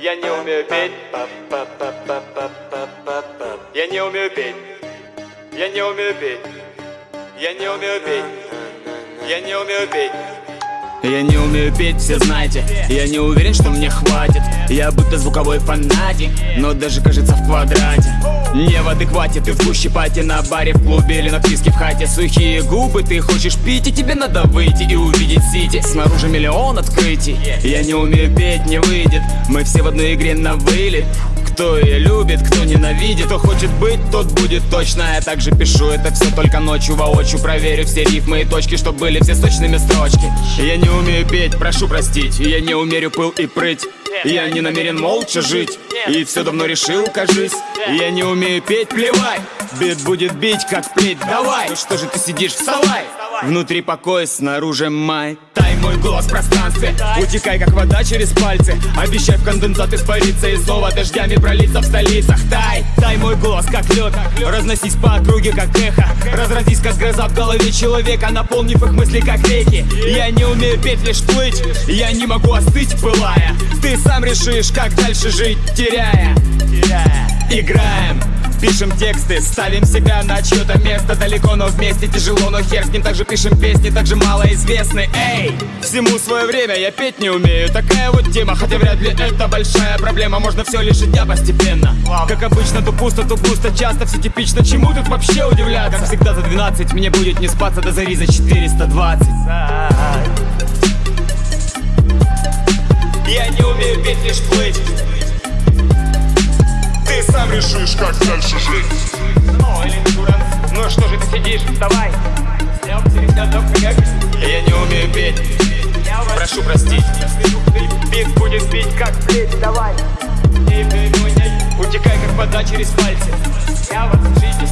Я не умею петь. Я не умею петь. Я не умею петь. Я не умею петь. Я не умею петь. Я не умею петь, все знаете. Я не уверен, что мне хватит. Я будто звуковой фанатик Но даже кажется в квадрате. Не в адеквате, ты в гуще пати На баре, в клубе или на писке в хате. Сухие губы, ты хочешь пить И тебе надо выйти и увидеть сити. Снаружи миллион открытий. Я не умею петь, не выйдет. Мы все в одной игре на вылет кто ее любит, кто ненавидит. Кто хочет быть, тот будет точно. Я также пишу это все только ночью воочию Проверю все рифмы и точки, чтоб были все сочными строчки. Я не умею петь, прошу простить. Я не умерю пыл и прыть. Я не намерен молча жить. И все давно решил, кажись. Я не умею петь, плевай Бит будет бить, как плеть, давай. Ну что же ты сидишь, вставай Внутри покой, снаружи май. Тай мой голос в пространстве. Утекай, как вода через пальцы. Обещай в конденсат испариться И снова дождями пролиться в столицах. Тай, тай мой голос, как лед. Разносись по округе, как эхо. Разразись, как гроза в голове человека. Наполнив их мысли, как реки. Я не умею петь, лишь плыть. Я не могу остыть, пылая. Ты сам решишь, как дальше жить, теряя. Играем Пишем тексты, ставим себя на чье-то место. Далеко, но вместе тяжело, но хер с ним. Также пишем песни, также малоизвестны. Эй, всему свое время, я петь не умею. Такая вот тема, хотя вряд ли это большая проблема. Можно все лишить я постепенно. Как обычно, то пусто, то пусто Часто все типично, чему тут вообще удивляться? Как всегда за 12, мне будет не спаться. До зари за 420 Я не умею петь, лишь плыть сам решишь, как дальше жить. Ну, или дуран Ну что же ты сидишь, вставай Я не умею петь. Прошу простить. Бит будет бить, как плеть, давай. Утекай, как вода через пальцы. Я вот в жизни